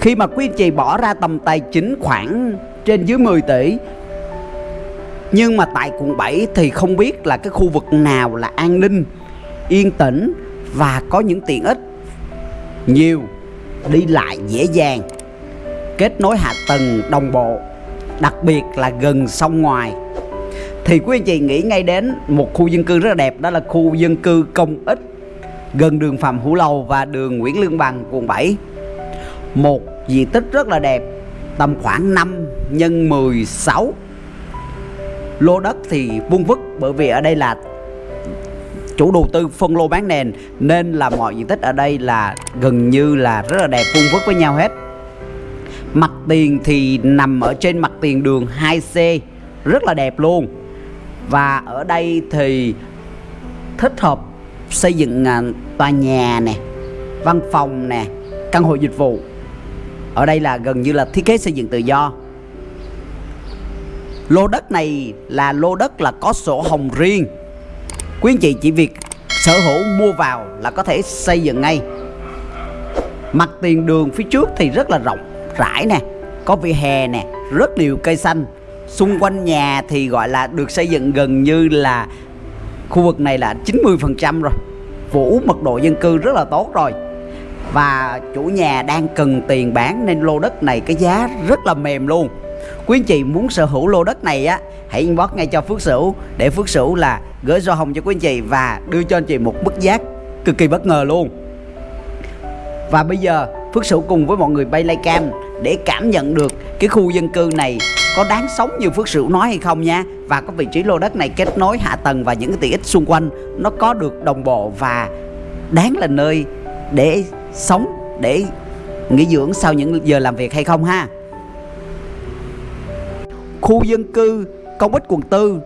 Khi mà quý anh chị bỏ ra tầm tài chính khoảng trên dưới 10 tỷ Nhưng mà tại quận 7 thì không biết là cái khu vực nào là an ninh, yên tĩnh và có những tiện ích. Nhiều, đi lại dễ dàng, kết nối hạ tầng đồng bộ, đặc biệt là gần sông ngoài. Thì quý anh chị nghĩ ngay đến một khu dân cư rất là đẹp đó là khu dân cư công ích gần đường Phạm Hữu Lầu và đường Nguyễn Lương Bằng quận 7 một diện tích rất là đẹp, tầm khoảng 5 nhân 16 lô đất thì vuông vức bởi vì ở đây là chủ đầu tư phân lô bán nền, nên là mọi diện tích ở đây là gần như là rất là đẹp, vuông vức với nhau hết. Mặt tiền thì nằm ở trên mặt tiền đường 2C rất là đẹp luôn. Và ở đây thì thích hợp xây dựng à, tòa nhà nè, văn phòng nè, căn hộ dịch vụ ở đây là gần như là thiết kế xây dựng tự do. Lô đất này là lô đất là có sổ hồng riêng. Quý anh chị chỉ việc sở hữu mua vào là có thể xây dựng ngay. Mặt tiền đường phía trước thì rất là rộng rãi nè, có vỉa hè nè, rất nhiều cây xanh. Xung quanh nhà thì gọi là được xây dựng gần như là khu vực này là 90% rồi. Vũ mật độ dân cư rất là tốt rồi và chủ nhà đang cần tiền bán nên lô đất này cái giá rất là mềm luôn. Quý anh chị muốn sở hữu lô đất này á, hãy inbox ngay cho Phước Sửu. Để Phước Sửu là gửi do hồng cho quý anh chị và đưa cho anh chị một mức giá cực kỳ bất ngờ luôn. Và bây giờ, Phước Sửu cùng với mọi người bay lay cam để cảm nhận được cái khu dân cư này có đáng sống như Phước Sửu nói hay không nha. Và có vị trí lô đất này kết nối hạ tầng và những cái tiện ích xung quanh nó có được đồng bộ và đáng là nơi để sống để nghỉ dưỡng sau những giờ làm việc hay không ha? Khu dân cư công ích quận 4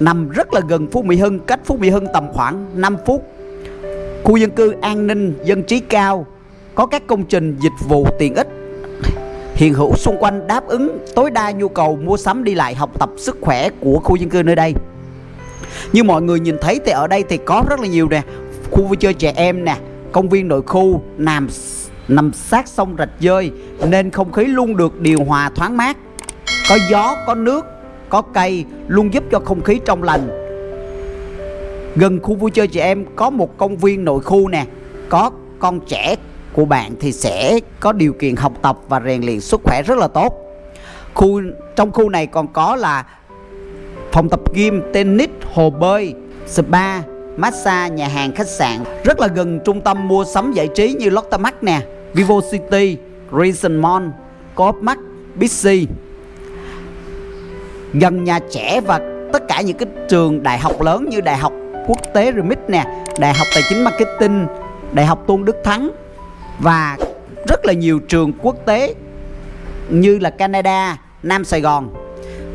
nằm rất là gần Phú Mỹ Hưng, cách Phú Mỹ Hưng tầm khoảng 5 phút. Khu dân cư an ninh, dân trí cao, có các công trình dịch vụ tiện ích. Hiện hữu xung quanh đáp ứng tối đa nhu cầu mua sắm đi lại, học tập, sức khỏe của khu dân cư nơi đây. Như mọi người nhìn thấy thì ở đây thì có rất là nhiều nè, khu vui chơi trẻ em nè công viên nội khu nằm nằm sát sông rạch dơi nên không khí luôn được điều hòa thoáng mát. Có gió, có nước, có cây luôn giúp cho không khí trong lành. Gần khu vui chơi trẻ em có một công viên nội khu nè. Có con trẻ của bạn thì sẽ có điều kiện học tập và rèn luyện sức khỏe rất là tốt. Khu, trong khu này còn có là phòng tập gym, tennis, hồ bơi, spa massage nhà hàng khách sạn. Rất là gần trung tâm mua sắm giải trí như Lotte Mart nè Vivo City Reason Mall Coop Mart Bixi. Gần nhà trẻ và tất cả những cái trường đại học lớn như đại học quốc tế Remit nè đại học tài chính marketing đại học Tôn Đức Thắng và rất là nhiều trường quốc tế như là Canada, Nam Sài Gòn.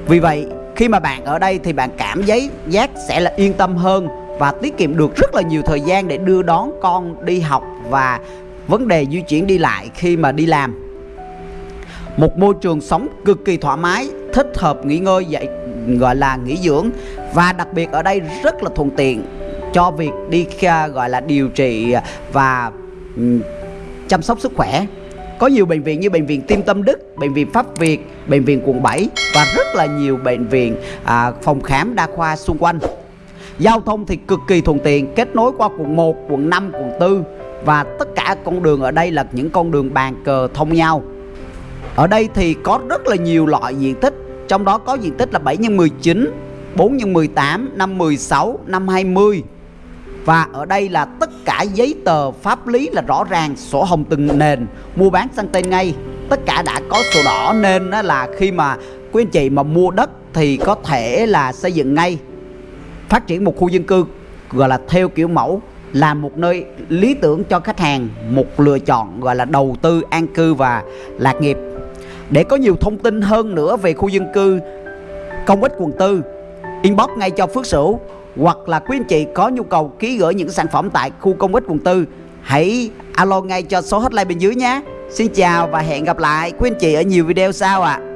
Vì vậy khi mà bạn ở đây thì bạn cảm giấy giác sẽ là yên tâm hơn và tiết kiệm được rất là nhiều thời gian để đưa đón con đi học và vấn đề di chuyển đi lại khi mà đi làm. Một môi trường sống cực kỳ thoải mái, thích hợp nghỉ ngơi dạy gọi là nghỉ dưỡng và đặc biệt ở đây rất là thuận tiện cho việc đi gọi là điều trị và ừ, chăm sóc sức khỏe có nhiều bệnh viện như bệnh viện Tim Tâm Đức, bệnh viện Pháp Việt, bệnh viện quận 7 và rất là nhiều bệnh viện à, phòng khám đa khoa xung quanh. Giao thông thì cực kỳ thuận tiện, kết nối qua quận 1, quận 5, quận 4 và tất cả con đường ở đây là những con đường bàn cờ thông nhau. Ở đây thì có rất là nhiều loại diện tích, trong đó có diện tích là 7 x 19, 4 x 18, 5 16, 5 20 và ở đây là tất cả giấy tờ pháp lý là rõ ràng sổ hồng từng nền. Mua bán sang tên ngay tất cả đã có sổ đỏ. Nên là khi mà quý anh chị mà mua đất thì có thể là xây dựng ngay phát triển một khu dân cư, gọi là theo kiểu mẫu, là một nơi lý tưởng cho khách hàng, một lựa chọn, gọi là đầu tư, an cư và lạc nghiệp để có nhiều thông tin hơn nữa về khu dân cư, công ích quận tư, inbox ngay cho Phước Sửu hoặc là quý anh chị có nhu cầu ký gửi những sản phẩm tại khu công ích quận tư, hãy alo ngay cho số hotline bên dưới nhé Xin chào và hẹn gặp lại quý anh chị ở nhiều video sau ạ à.